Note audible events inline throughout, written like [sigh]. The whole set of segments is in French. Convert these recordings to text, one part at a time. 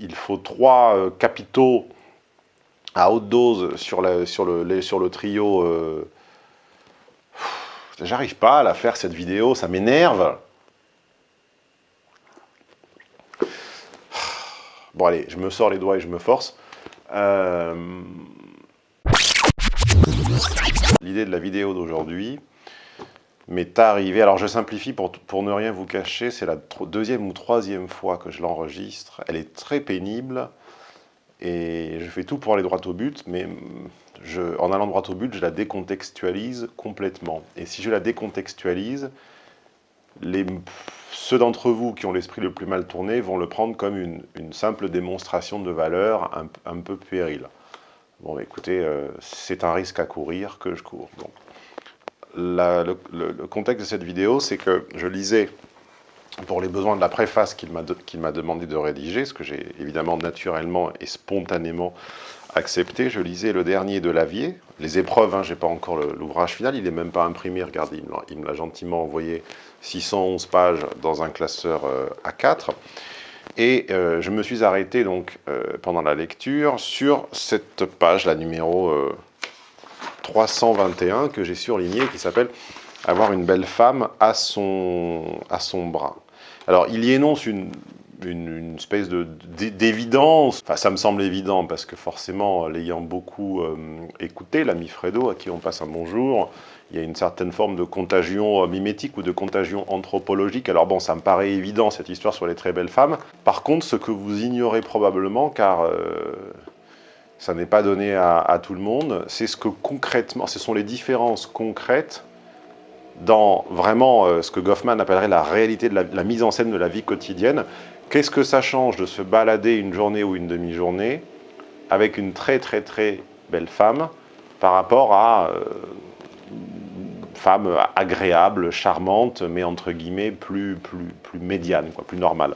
il faut trois euh, capitaux à haute dose sur, le trio. Euh, j'arrive pas à la faire cette vidéo, ça m'énerve. Bon allez, je me sors les doigts et je me force. Euh, l'idée de la vidéo d'aujourd'hui m'est arrivée, alors je simplifie pour, pour ne rien vous cacher, c'est la deuxième ou troisième fois que je l'enregistre. Elle est très pénible et je fais tout pour aller droit au but, mais en allant droit au but, je la décontextualise complètement. Et si je la décontextualise, ceux d'entre vous qui ont l'esprit le plus mal tourné vont le prendre comme une, simple démonstration de valeur un, peu puérile. Bon, écoutez, euh, c'est un risque à courir que je cours. Le, contexte de cette vidéo, c'est que je lisais, pour les besoins de la préface qu'il m'a demandé de rédiger, ce que j'ai évidemment naturellement et spontanément accepté, je lisais le dernier de Lavier, les épreuves, hein, je n'ai pas encore l'ouvrage final, il n'est même pas imprimé, regardez, il me l'a gentiment envoyé 611 pages dans un classeur euh, A4. Et euh, je me suis arrêté donc euh, pendant la lecture sur cette page, la numéro 321 que j'ai surlignée, qui s'appelle « Avoir une belle femme à son, à son bras ». Alors, il y énonce une, une, espèce d'évidence. Enfin, ça me semble évident parce que forcément, l'ayant beaucoup écouté, l'ami Fredo, à qui on passe un bonjour, il y a une certaine forme de contagion euh, mimétique ou de contagion anthropologique. Alors bon, ça me paraît évident, cette histoire sur les très belles femmes. Par contre, ce que vous ignorez probablement, car euh, ça n'est pas donné à, tout le monde, c'est ce que concrètement, ce sont les différences concrètes dans vraiment euh, ce que Goffman appellerait la réalité de la, mise en scène de la vie quotidienne. Qu'est-ce que ça change de se balader une journée ou une demi-journée avec une très très très belle femme par rapport à femme agréable, charmante, mais entre guillemets plus, plus, plus médiane, quoi, plus normale.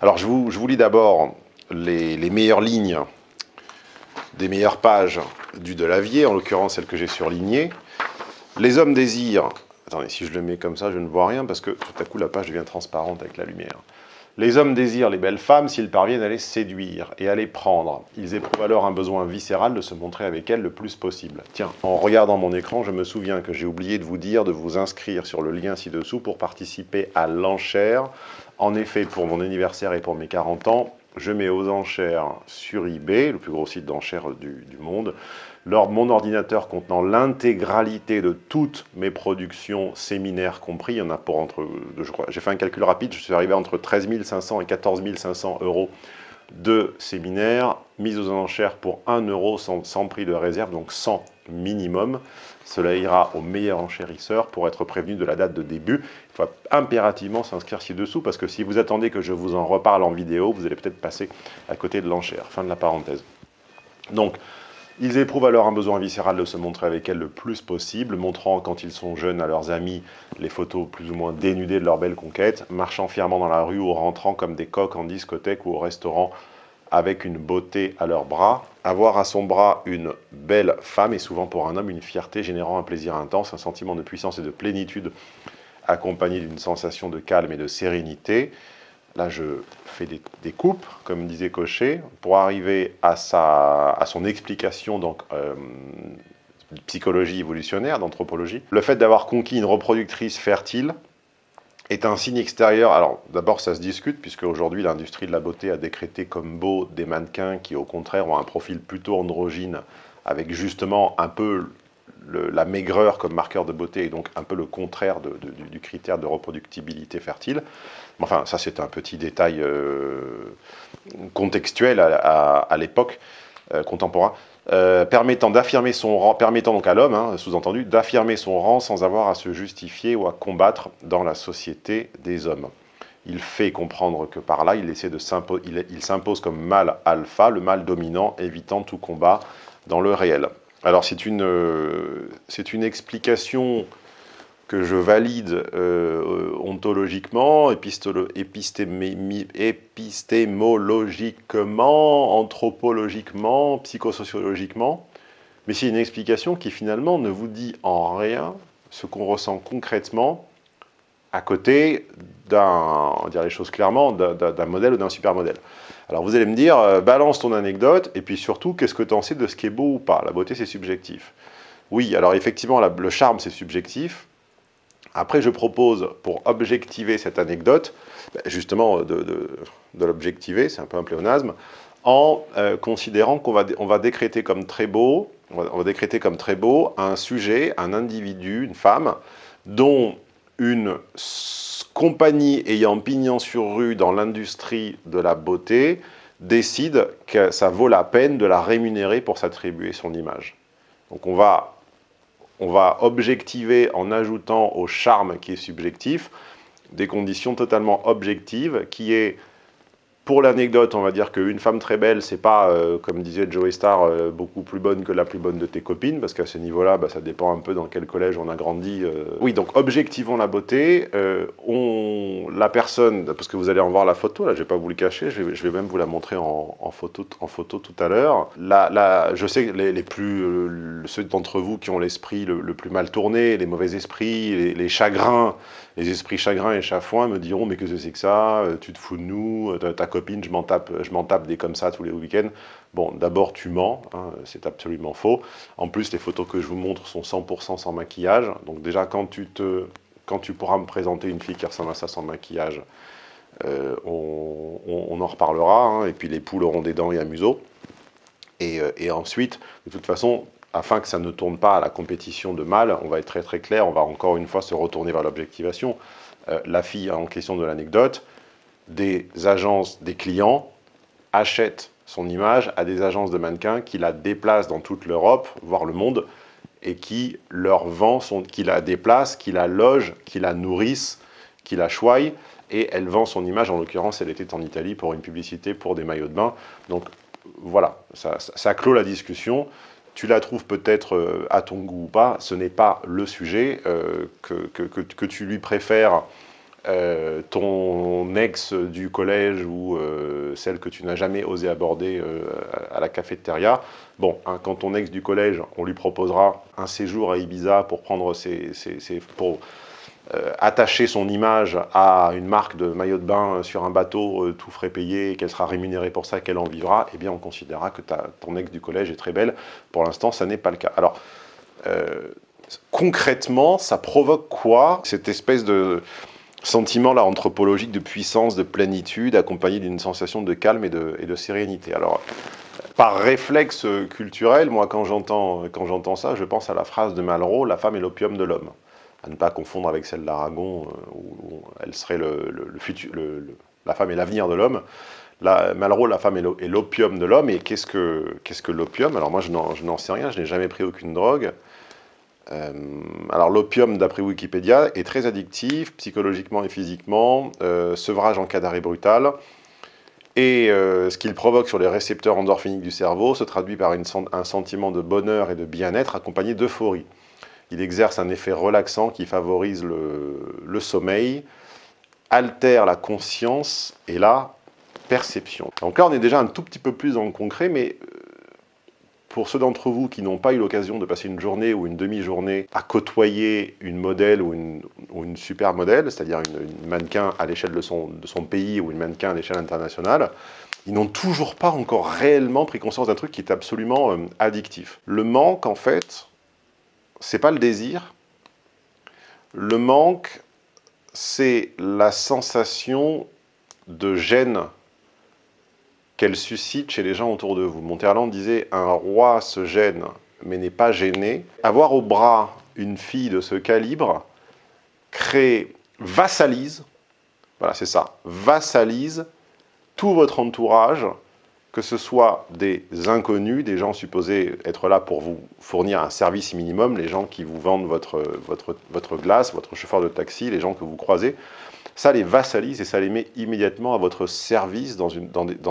Alors je vous, je vous lis d'abord les, les, meilleures lignes des meilleures pages du Delavier, en l'occurrence celle que j'ai surlignée. Les hommes désirent, attendez, si je le mets comme ça, je ne vois rien parce que tout à coup la page devient transparente avec la lumière. Les hommes désirent les belles femmes s'ils parviennent à les séduire et à les prendre. Ils éprouvent alors un besoin viscéral de se montrer avec elles le plus possible. Tiens, en regardant mon écran, je me souviens que j'ai oublié de vous dire de vous inscrire sur le lien ci-dessous pour participer à l'enchère. En effet, pour mon anniversaire et pour mes 40 ans, je mets aux enchères sur eBay, le plus gros site d'enchères du, monde, mon ordinateur contenant l'intégralité de toutes mes productions séminaires compris, il y en a pour entre, j'ai fait un calcul rapide, je suis arrivé entre 13 500 et 14 500 euros de séminaires, mis aux enchères pour 1 euro sans, prix de réserve, donc 100 minimum. Cela ira au meilleur enchérisseur pour être prévenu de la date de début. Il faut impérativement s'inscrire ci-dessous parce que si vous attendez que je vous en reparle en vidéo, vous allez peut-être passer à côté de l'enchère. Fin de la parenthèse. Donc, ils éprouvent alors un besoin viscéral de se montrer avec elles le plus possible, montrant quand ils sont jeunes à leurs amis les photos plus ou moins dénudées de leur belle conquête, marchant fièrement dans la rue ou rentrant comme des coqs en discothèque ou au restaurant avec une beauté à leurs bras. Avoir à son bras une belle femme est souvent pour un homme une fierté générant un plaisir intense, un sentiment de puissance et de plénitude accompagné d'une sensation de calme et de sérénité. Là, je fais des, coupes, comme disait Cochet, pour arriver à, sa, à son explication, donc euh, psychologie évolutionnaire, d'anthropologie. Le fait d'avoir conquis une reproductrice fertile est un signe extérieur. Alors, d'abord, ça se discute, puisque aujourd'hui, l'industrie de la beauté a décrété comme beau des mannequins qui, au contraire, ont un profil plutôt androgyne, avec justement un peu la maigreur comme marqueur de beauté et donc un peu le contraire du, critère de reproductibilité fertile. Enfin, ça c'est un petit détail euh, contextuel à, l'époque euh, contemporain, euh, permettant d'affirmer son rang, permettant donc à l'homme, hein, sous-entendu, d'affirmer son rang sans avoir à se justifier ou à combattre dans la société des hommes. Il fait comprendre que par là, il essaie de s'impose comme mâle alpha, le mâle dominant, évitant tout combat dans le réel. Alors c'est une, une explication que je valide euh, ontologiquement, épistémologiquement, anthropologiquement, psychosociologiquement, mais c'est une explication qui finalement ne vous dit en rien ce qu'on ressent concrètement à côté d'un, dire les choses clairement, d'un modèle ou d'un super modèle. Alors vous allez me dire, euh, balance ton anecdote, et puis surtout, qu'est-ce que tu en sais de ce qui est beau ou pas? La beauté, c'est subjectif. Oui, alors effectivement, le charme, c'est subjectif. Après, je propose, pour objectiver cette anecdote, ben, justement, de, l'objectiver, c'est un peu un pléonasme, en euh, considérant qu'on va, on va décréter comme très beau, on va, décréter comme très beau un sujet, un individu, une femme, dont une compagnie ayant pignon sur rue dans l'industrie de la beauté décide que ça vaut la peine de la rémunérer pour s'attribuer son image. Donc on va, on va objectiver en ajoutant au charme qui est subjectif des conditions totalement objectives qui est pour l'anecdote, on va dire qu'une femme très belle, c'est pas, euh, comme disait Joey Star, euh, beaucoup plus bonne que la plus bonne de tes copines, parce qu'à ce niveau-là, bah, ça dépend un peu dans quel collège on a grandi. Euh. Oui, donc objectivons la beauté. on, la personne, parce que vous allez en voir la photo, là, je vais pas vous le cacher, je vais, même vous la montrer en, photo, en photo tout à l'heure. Là, je sais que les, plus, ceux d'entre vous qui ont l'esprit le, plus mal tourné, les mauvais esprits, les, chagrins, les esprits chagrins et chafouins me diront mais que c'est que ça, tu te fous de nous, je m'en tape, tape des comme ça tous les week-ends. Bon, d'abord tu mens, hein, c'est absolument faux. En plus, les photos que je vous montre sont 100% sans maquillage. Donc déjà, quand tu, pourras me présenter une fille qui ressemble à ça sans maquillage, euh, on, en reparlera. Hein. et puis les poules auront des dents et un museau. Et, euh, et ensuite, de toute façon, afin que ça ne tourne pas à la compétition de mal, on va être très très clair, on va encore une fois se retourner vers l'objectivation. Euh, la fille en question de l'anecdote, des agences, des clients achètent son image à des agences de mannequins qui la déplacent dans toute l'Europe, voire le monde, et qui leur vend, son, qui la déplacent, qui la logent, qui la nourrissent, qui la choient, et elle vend son image, en l'occurrence elle était en Italie pour une publicité pour des maillots de bain. Donc voilà, ça clôt la discussion tu la trouves peut-être euh, à ton goût ou pas, ce n'est pas le sujet, euh, que, que, tu lui préfères euh, ton ex du collège ou celle que tu n'as jamais osé aborder à la cafétéria. Bon, hein, quand ton ex du collège, on lui proposera un séjour à Ibiza pour prendre ses, pour euh, attacher son image à une marque de maillot de bain sur un bateau, euh, tout frais payé, qu'elle sera rémunérée pour ça, qu'elle en vivra, eh bien on considérera que ton ex du collège est très belle. Pour l'instant, ça n'est pas le cas. Alors, euh, concrètement, ça provoque quoi Cette espèce de sentiment là anthropologique de puissance, de plénitude, accompagné d'une sensation de calme et de, et de sérénité. Alors, par réflexe culturel, moi, quand j'entends ça, je pense à la phrase de Malraux, « La femme est l'opium de l'homme » à ne pas confondre avec celle d'Aragon, euh, où, elle serait le, futur, la femme est l'avenir de l'homme. Malraux, la femme est l'opium de l'homme, et qu'est-ce que, qu'est-ce que l'opium? Alors moi, je n'en sais rien, je n'ai jamais pris aucune drogue. Euh, alors l'opium, d'après Wikipédia, est très addictif, psychologiquement et physiquement, euh, sevrage en cas d'arrêt brutal, et ce qu'il provoque sur les récepteurs endorphiniques du cerveau se traduit par un sentiment de bonheur et de bien-être accompagné d'euphorie. Il exerce un effet relaxant qui favorise le, sommeil, altère la conscience et la perception. Donc là, on est déjà un tout petit peu plus dans le concret, mais euh, pour ceux d'entre vous qui n'ont pas eu l'occasion de passer une journée ou une demi-journée à côtoyer une modèle ou une, super modèle, c'est-à-dire une, mannequin à l'échelle de son, de son pays ou une mannequin à l'échelle internationale, ils n'ont toujours pas encore réellement pris conscience d'un truc qui est absolument euh, addictif. Le manque, en fait, c'est pas le désir. Le manque, c'est la sensation de gêne qu'elle suscite chez les gens autour de vous. Monterland disait « un roi se gêne, mais n'est pas gêné ». Avoir au bras une fille de ce calibre crée, vassalise, voilà c'est ça, vassalise tout votre entourage que ce soit des inconnus, des gens supposés être là pour vous fournir un service minimum, les gens qui vous vendent votre, votre, votre glace, votre chauffeur de taxi, les gens que vous croisez, ça les vassalise et ça les met immédiatement à votre service dans,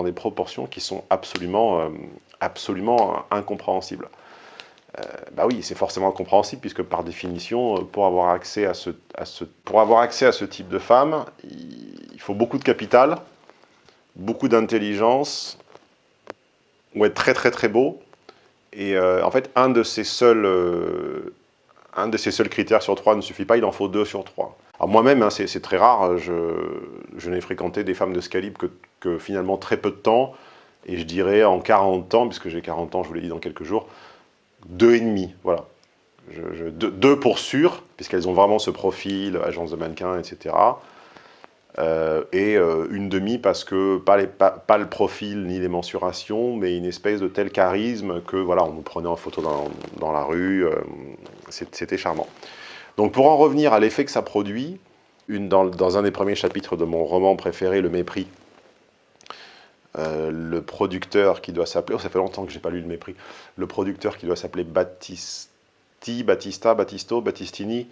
des, proportions qui sont absolument, euh, absolument incompréhensibles. Euh, bah oui, c'est forcément incompréhensible puisque par définition, euh, pour avoir accès à ce, pour avoir accès à ce type de femme, il faut beaucoup de capital, beaucoup d'intelligence, ou être très très très beau. Et euh, en fait, un de, ces seuls, un de ces seuls critères sur trois ne suffit pas, il en faut deux sur trois. Moi-même, hein, c'est très rare, je, n'ai fréquenté des femmes de ce calibre que, finalement très peu de temps, et je dirais en 40 ans, puisque j'ai 40 ans, je vous l'ai dit dans quelques jours, deux et demi, voilà. deux, pour sûr, puisqu'elles ont vraiment ce profil, agence de mannequin, etc. Euh, et euh, une demi parce que pas, le profil ni les mensurations, mais une espèce de tel charisme que voilà, on nous prenait en photo dans, la rue, euh, c'était charmant. Donc pour en revenir à l'effet que ça produit, dans, un des premiers chapitres de mon roman préféré, Le Mépris, le producteur qui doit s'appeler, oh, ça fait longtemps que j'ai pas lu Le Mépris, le producteur qui doit s'appeler Battisti, Battista, Battisto, Battistini,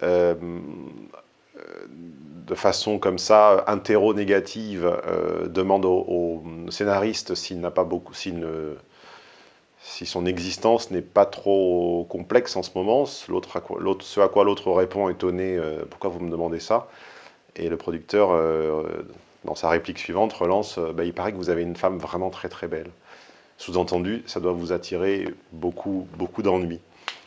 de façon comme ça, interro-négative, euh, demande au, scénariste s'il n'a pas beaucoup, si son existence n'est pas trop complexe en ce moment, ce à quoi l'autre répond étonné, euh, pourquoi vous me demandez ça? Et le producteur, euh, dans sa réplique suivante, relance, bah, il paraît que vous avez une femme vraiment très très belle. Sous-entendu, ça doit vous attirer beaucoup, beaucoup d'ennuis.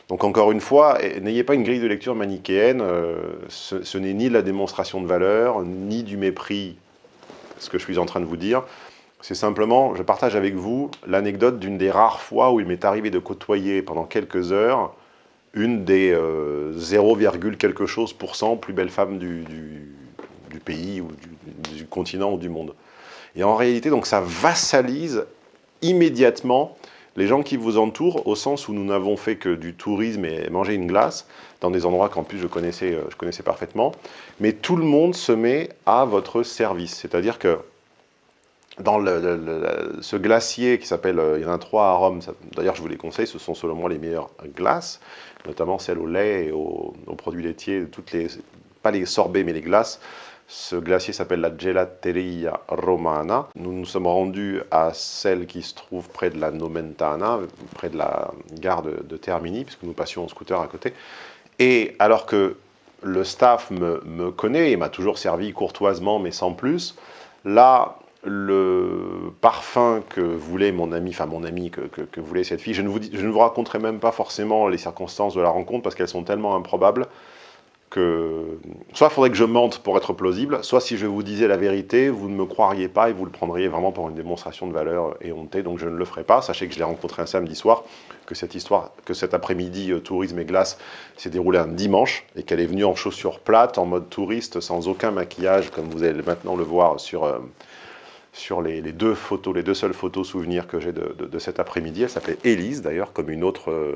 Donc encore une fois, n'ayez pas une grille de lecture manichéenne, euh, ce, n'est ni la démonstration de valeur, ni du mépris, ce que je suis en train de vous dire. C'est simplement, je partage avec vous l'anecdote d'une des rares fois où il m'est arrivé de côtoyer pendant quelques heures une des 0, euh, quelque chose pour cent plus belles femmes du, pays ou du, du, continent ou du monde. Et en réalité, donc ça vassalise immédiatement les gens qui vous entourent, au sens où nous n'avons fait que du tourisme et manger une glace, dans des endroits qu'en plus je connaissais, euh, je connaissais parfaitement, mais tout le monde se met à votre service. C'est-à-dire que dans ce glacier qui s'appelle, euh, il y en a trois à Rome, d'ailleurs je vous les conseille, ce sont selon moi les meilleures glaces, notamment celles au lait et aux, produits laitiers, toutes les, pas les sorbets mais les glaces, ce glacier s'appelle la Gelateria Romana. Nous nous sommes rendus à celle qui se trouve près de la Nomentana, près de la gare de, Termini, puisque nous passions en scooter à côté. Et alors que le staff me, connaît et m'a toujours servi courtoisement, mais sans plus, là, le parfum que voulait mon ami, enfin mon ami que, voulait cette fille, je ne, vous, raconterai même pas forcément les circonstances de la rencontre parce qu'elles sont tellement improbables que soit il faudrait que je mente pour être plausible, soit si je vous disais la vérité, vous ne me croiriez pas et vous le prendriez vraiment pour une démonstration de valeur éhontée, donc je ne le ferai pas. Sachez que je l'ai rencontré un samedi soir, que cette histoire, que cet après-midi euh, tourisme et glace s'est déroulé un dimanche et qu'elle est venue en chaussures plates, en mode touriste, sans aucun maquillage, comme vous allez maintenant le voir sur, euh, sur les, deux photos, les deux seules photos souvenirs que j'ai de, cet après-midi. Elle s'appelait Élise d'ailleurs, comme une autre... Euh,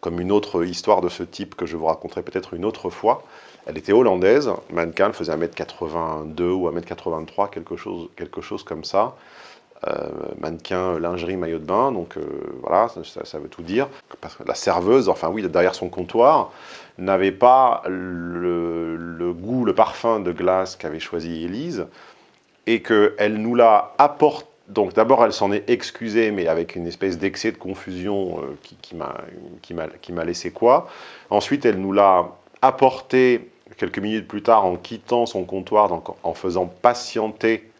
comme une autre histoire de ce type que je vous raconterai peut-être une autre fois. Elle était hollandaise, mannequin, elle faisait 1m82 ou 1m83, quelque chose, quelque chose comme ça. Euh, mannequin, lingerie, maillot de bain, donc euh, voilà, ça, veut tout dire. Parce que la serveuse, enfin oui, derrière son comptoir, n'avait pas le, le, goût, le parfum de glace qu'avait choisi Élise, et qu'elle nous l'a apporté donc d'abord, elle s'en est excusée, mais avec une espèce d'excès de confusion euh, qui, qui m'a laissé quoi. Ensuite, elle nous l'a apporté quelques minutes plus tard en quittant son comptoir, donc en faisant patienter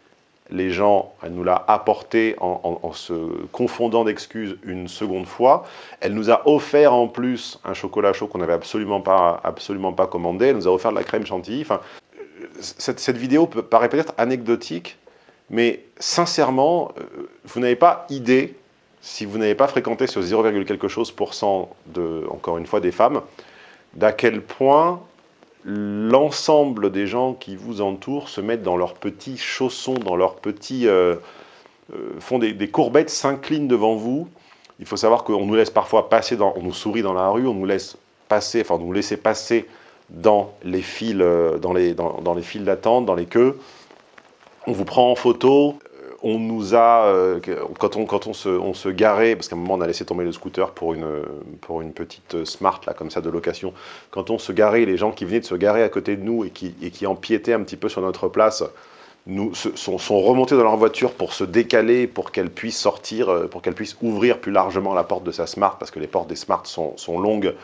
les gens, elle nous l'a apporté en, se confondant d'excuses une seconde fois. Elle nous a offert en plus un chocolat chaud qu'on n'avait absolument pas, absolument pas commandé. Elle nous a offert de la crème chantilly. Enfin, cette, vidéo paraît peut-être anecdotique, mais sincèrement, euh, vous n'avez pas idée, si vous n'avez pas fréquenté ce 0, quelque chose pour cent, de, encore une fois, des femmes, d'à quel point l'ensemble des gens qui vous entourent se mettent dans leurs petits chaussons, dans leurs petits... Euh, euh, font des, courbettes, s'inclinent devant vous. Il faut savoir qu'on nous laisse parfois passer, on nous sourit dans la rue, on nous laisse passer, enfin, nous laisser passer dans les files, dans les, dans les files d'attente, dans les queues. On vous prend en photo, euh, on nous a, euh, quand, on, quand on, se, on se garait, parce qu'à un moment on a laissé tomber le scooter pour une, pour une petite smart, là, comme ça, de location, quand on se garait, les gens qui venaient de se garer à côté de nous et qui, et qui empiétaient un petit peu sur notre place, nous, sont, sont, remontés dans leur voiture pour se décaler, pour qu'elle puisse sortir, euh, pour qu'elle puisse ouvrir plus largement la porte de sa Smart, parce que les portes des Smart sont, sont longues,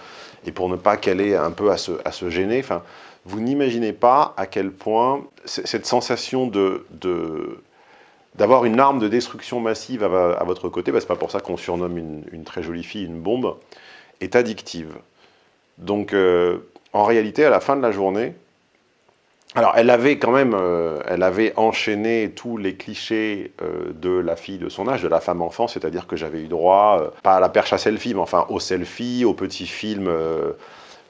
et pour ne pas qu'elle ait un peu à se, à se gêner. Enfin, vous n'imaginez pas à quel point cette sensation de, d'avoir une arme de destruction massive à, votre côté, bah, c'est pas pour ça qu'on surnomme une, très jolie fille une bombe, est addictive. Donc, euh, en réalité, à la fin de la journée, alors, elle avait quand même, euh, elle avait enchaîné tous les clichés euh, de la fille de son âge, de la femme enfant, c'est-à-dire que j'avais eu droit, euh, pas à la perche à selfie, mais enfin au selfie, au petit film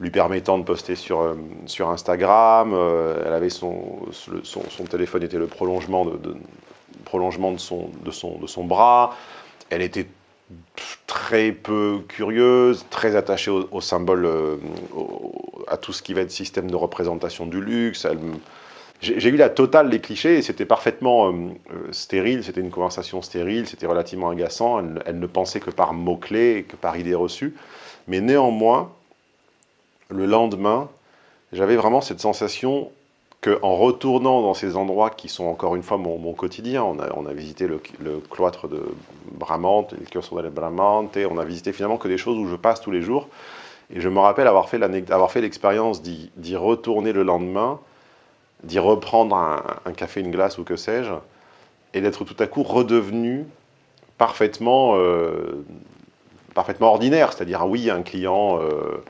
lui permettant de poster sur, Instagram. elle avait son, téléphone était le prolongement de, son, de son bras. Elle était très peu curieuse, très attachée au, symbole, euh, à tout ce qui va être système de représentation du luxe. J'ai eu la totale des clichés et c'était parfaitement euh, euh, stérile, c'était une conversation stérile, c'était relativement agaçant. Elle, elle, ne pensait que par mots-clés, que par idées reçues. Mais néanmoins, le lendemain, j'avais vraiment cette sensation qu'en retournant dans ces endroits qui sont encore une fois mon, quotidien, on a, visité le, cloître de Bramante, le chiostro de Bramante, on a visité finalement que des choses où je passe tous les jours, et je me rappelle avoir fait l'expérience d'y retourner le lendemain, d'y reprendre un, café, une glace ou que sais-je, et d'être tout à coup redevenu parfaitement, euh, parfaitement ordinaire, c'est-à-dire oui, un client euh,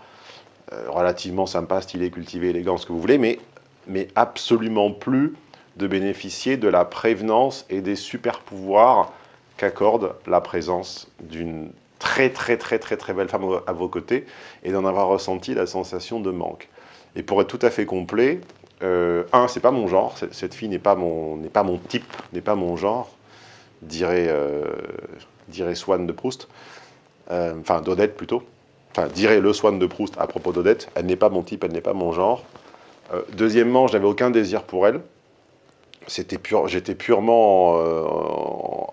euh, relativement sympa, stylé, cultivé, élégant, ce que vous voulez, mais mais absolument plus de bénéficier de la prévenance et des super pouvoirs qu'accorde la présence d'une très très très très très belle femme à vos côtés et d'en avoir ressenti la sensation de manque. Et pour être tout à fait complet, euh, un, c'est pas mon genre, cette fille n'est pas, mon, pas mon type, n'est pas mon genre, dirait, euh, dirait Swann de Proust, euh, enfin d'Odette plutôt, enfin dirait le Swann de Proust à propos d'Odette, elle n'est pas mon type, elle n'est pas mon genre, euh, deuxièmement, je n'avais aucun désir pour elle. Pur, J'étais purement euh,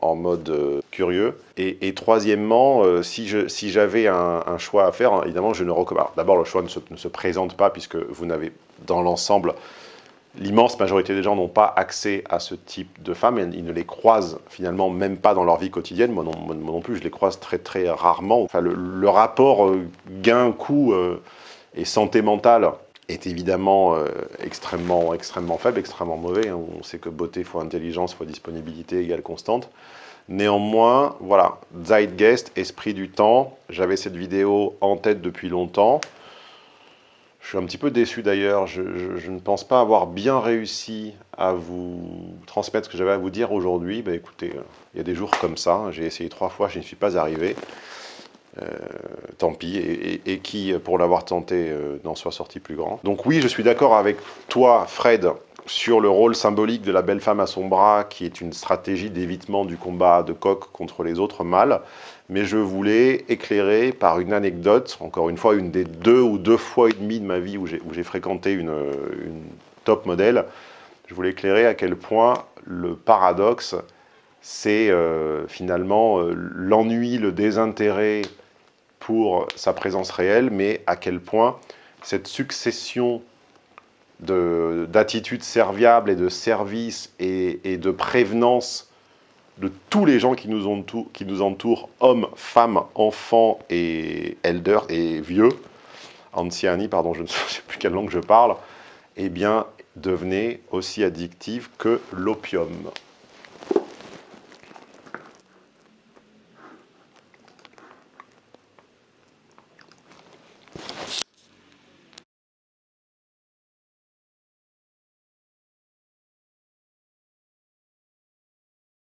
en, mode euh, curieux. Et, troisièmement, si j'avais un, choix à faire, évidemment, je ne recommande. D'abord, le choix ne se, présente pas puisque vous n'avez, dans l'ensemble, l'immense majorité des gens n'ont pas accès à ce type de femmes. Ils ne les croisent finalement même pas dans leur vie quotidienne. Moi non, moi non plus, je les croise très très rarement. Enfin, le, le rapport gain-coût et santé mentale est évidemment euh, extrêmement, extrêmement faible, extrêmement mauvais. Hein. On sait que beauté fois intelligence fois disponibilité égale constante. Néanmoins, voilà, Zeitgeist, esprit du temps. J'avais cette vidéo en tête depuis longtemps. Je suis un petit peu déçu d'ailleurs. Je, ne pense pas avoir bien réussi à vous transmettre ce que j'avais à vous dire aujourd'hui. Ben, écoutez, euh, il y a des jours comme ça. J'ai essayé trois fois, je n'y suis pas arrivé. Euh, tant pis, et, qui, pour l'avoir tenté, euh, n'en soit sorti plus grand. Donc oui, je suis d'accord avec toi, Fred, sur le rôle symbolique de la belle femme à son bras, qui est une stratégie d'évitement du combat de coq contre les autres mâles, mais je voulais éclairer par une anecdote, encore une fois, une des deux ou deux fois et demi de ma vie où j'ai fréquenté une, top modèle, je voulais éclairer à quel point le paradoxe, c'est euh, finalement l'ennui, le désintérêt pour sa présence réelle, mais à quel point cette succession d'attitudes serviables et de services et, de prévenance de tous les gens qui nous, entourent, qui nous entourent, hommes, femmes, enfants et elders et vieux, anciani, pardon, je ne [laughs] sais plus quelle langue je parle, eh bien, devenait aussi addictive que l'opium.